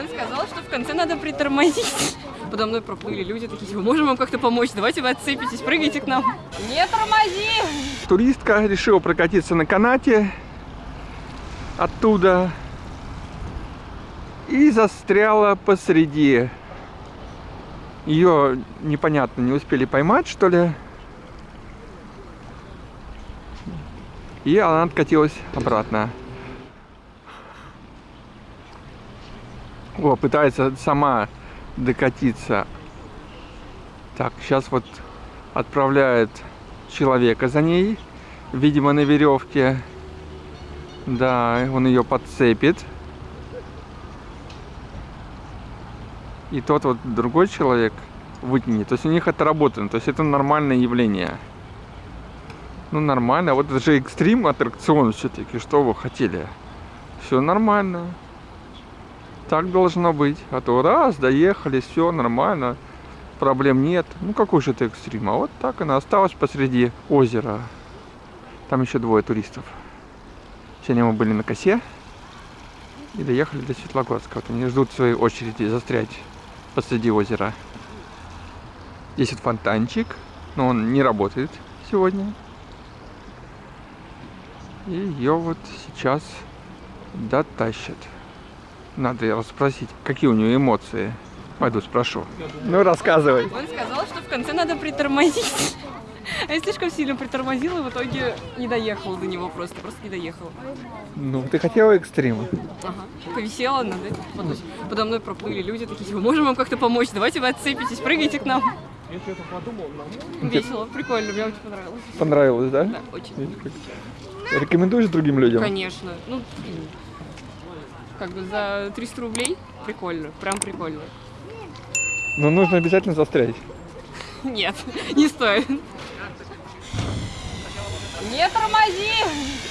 Он сказал, что в конце надо притормозить. Подо мной проплыли люди такие, типа, можем вам как-то помочь? Давайте вы отцепитесь, прыгайте к нам. Не тормози! Туристка решила прокатиться на канате оттуда и застряла посреди. Ее непонятно, не успели поймать, что ли. И она откатилась обратно. О, пытается сама докатиться. Так, сейчас вот отправляет человека за ней. Видимо, на веревке. Да, он ее подцепит. И тот вот другой человек вытянет. То есть у них это работает. То есть это нормальное явление. Ну нормально. Вот это же экстрим аттракцион все-таки. Что вы хотели? Все нормально. Так должно быть. А то раз, доехали, все нормально. Проблем нет. Ну какой же это экстрим? А вот так она осталась посреди озера. Там еще двое туристов. Сегодня мы были на косе. И доехали до Светлогорска. Вот они ждут своей очереди застрять посреди озера. Здесь вот фонтанчик. Но он не работает сегодня. И ее вот сейчас дотащат. Надо расспросить, какие у нее эмоции. Пойду спрошу. Ну, рассказывай. Он сказал, что в конце надо притормозить. А я слишком сильно притормозила, и в итоге не доехала до него просто, просто не доехала. Ну, ты хотела экстрима? Ага. Повисела над этим. Подо, мной проплыли люди такие, типа, можем вам как-то помочь? Давайте вы отцепитесь, прыгайте к нам. Я что-то подумал, но... Весело, прикольно, мне очень понравилось. Понравилось, да? Да, очень. Рекомендуешь другим людям? Конечно. Ну, как бы за 300 рублей прикольно, прям прикольно. Но нужно обязательно застрять. Нет, не стоит. Не тормози!